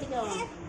Bây.